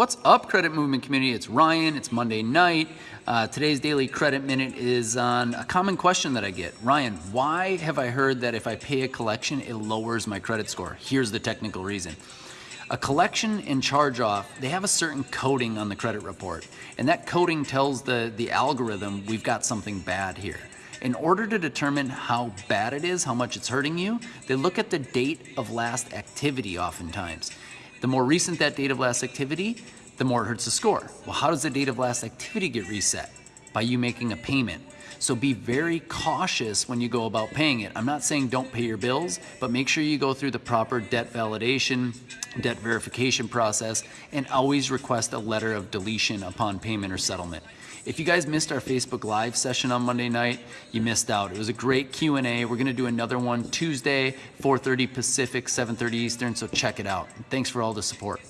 What's up, credit movement community? It's Ryan. It's Monday night. Uh, today's daily credit minute is on a common question that I get. Ryan, why have I heard that if I pay a collection, it lowers my credit score? Here's the technical reason. A collection and charge off, they have a certain coding on the credit report, and that coding tells the, the algorithm we've got something bad here. In order to determine how bad it is, how much it's hurting you, they look at the date of last activity oftentimes. The more recent that date of last activity, the more it hurts the score. Well, how does the date of last activity get reset? By you making a payment. So be very cautious when you go about paying it. I'm not saying don't pay your bills, but make sure you go through the proper debt validation, debt verification process, and always request a letter of deletion upon payment or settlement. If you guys missed our Facebook Live session on Monday night, you missed out. It was a great Q&A. We're to do another one Tuesday, 4.30 Pacific, 7.30 Eastern, so check it out. Thanks for all the support.